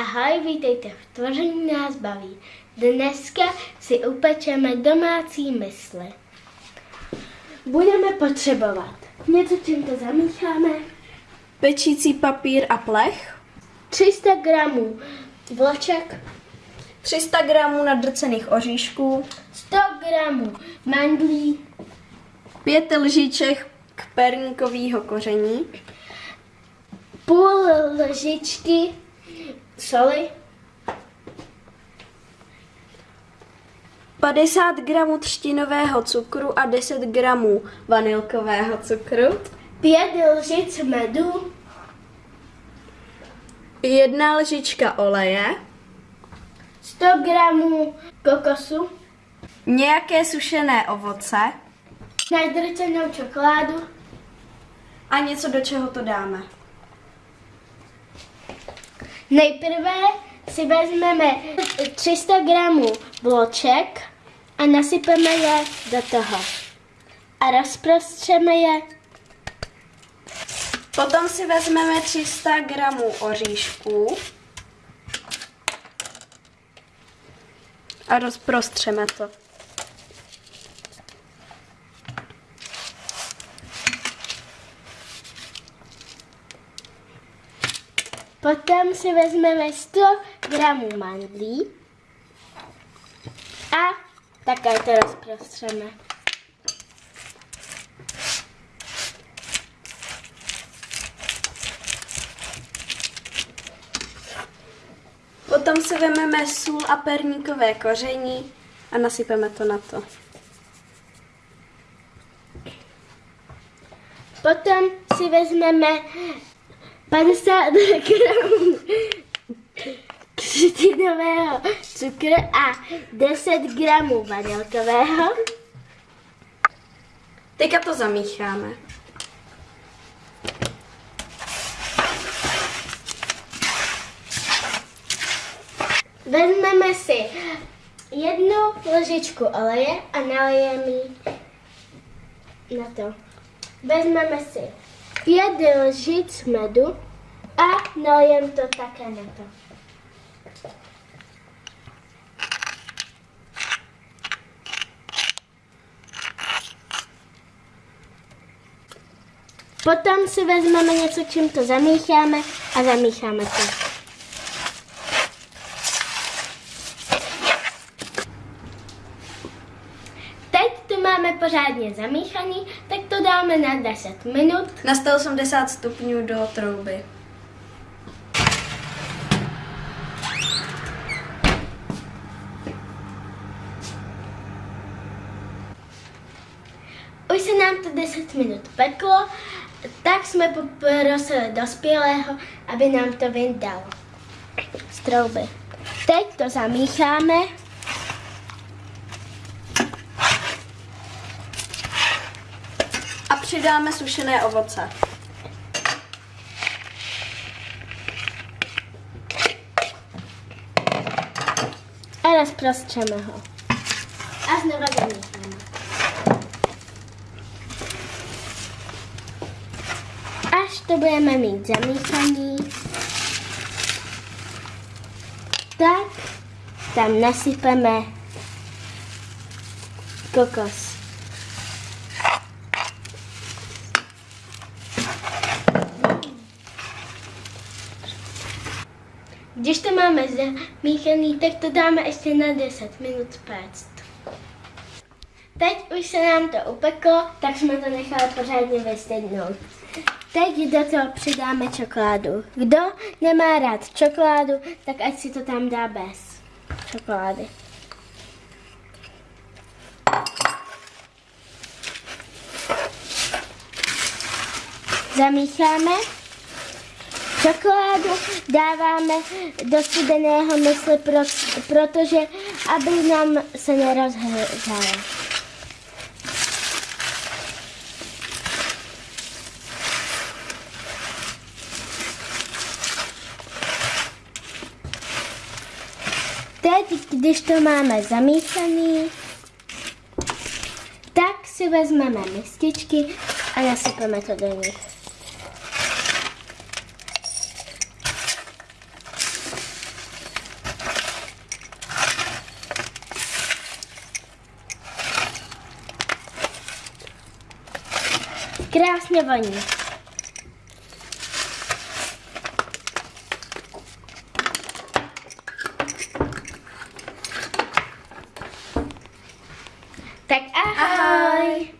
Ahoj, vítejte v Tvoření nás baví. Dneska si upečeme domácí mysli. Budeme potřebovat něco, čím to zamícháme, Pečící papír a plech, 300 gramů vloček, 300 gramů nadrcených oříšků, 100 gramů mandlí, 5 lžiček k perníkového koření, půl lžičky soli, 50 gramů třtinového cukru a 10 gramů vanilkového cukru, 5 lžic medu, jedna lžička oleje, 100 gramů kokosu, nějaké sušené ovoce. Nadrcenou čokoládu, a něco, do čeho to dáme. Nejprve si vezmeme 300 gramů vloček a nasypeme je do toho. A rozprostřeme je. Potom si vezmeme 300 gramů oříšků a rozprostřeme to. Potom si vezmeme 100 gramů mandlí a také to rozprostřeme. Potom si vezmeme sůl a perníkové koření a nasypeme to na to. Potom si vezmeme 50 gramů třtinového cukru a 10 gramů vanilkového. Teďka to zamícháme. Vezmeme si jednu lžičku oleje a nalijeme ji na to. Vezmeme si pět lžic medu a nalijeme to také na to. Potom si vezmeme něco, čím to zamícháme a zamícháme to. Teď to máme pořádně zamíchaný, tak to dáme na 10 minut. Na 180 stupňů do trouby. Se nám to 10 minut peklo, tak jsme poprosili dospělého, aby nám to vyndal z trouby. Teď to zamícháme. A přidáme sušené ovoce. a rozprostřeme ho. A znova zamícháme. To budeme mít zamíchaný, tak tam nasypeme kokos. Když to máme zamíchaný, tak to dáme ještě na 10 minut péct. Teď už se nám to upeklo, tak jsme to nechali pořádně vystydnout. Teď do toho přidáme čokoládu. Kdo nemá rád čokoládu, tak ať si to tam dá bez čokolády. Zamícháme. Čokoládu dáváme do studeného mysli, pro, protože aby nám se nerozhřála. Teď, když to máme zamíchaný, tak si vezmeme mističky a nasypeme to do nich. Krásně voní. Tak ahoj. ahoj.